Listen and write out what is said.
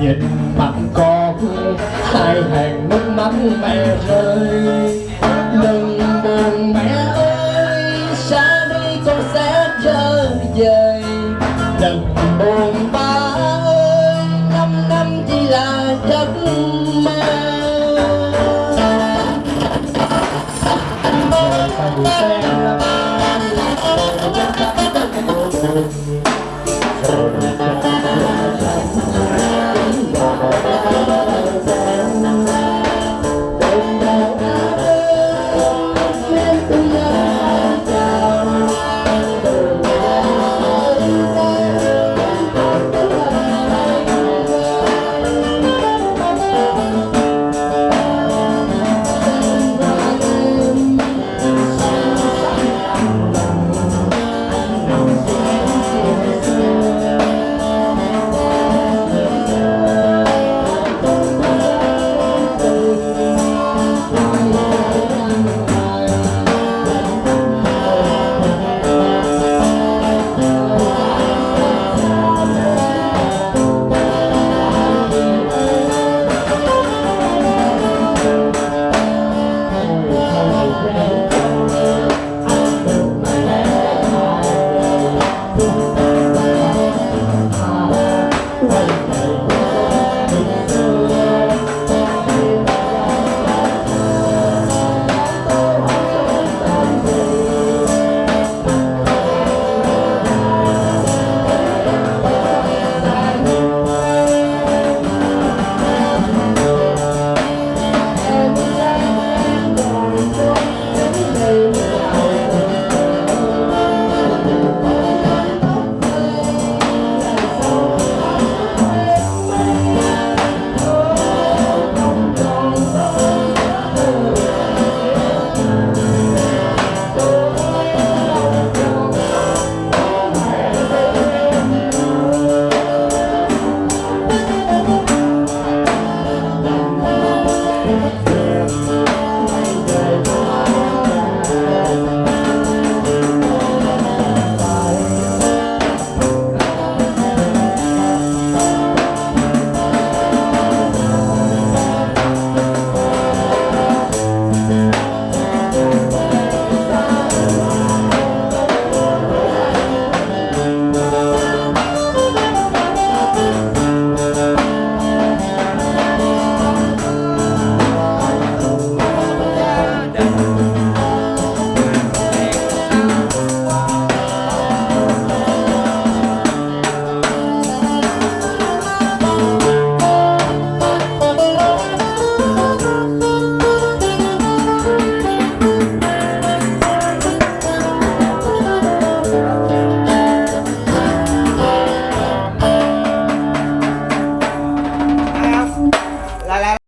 nhìn mặt con hai hàng nước mắt mẹ rơi đừng buồn mẹ ơi, xa đi con sẽ trở về đừng buồn ba ơi, năm năm chỉ là giấc mơ.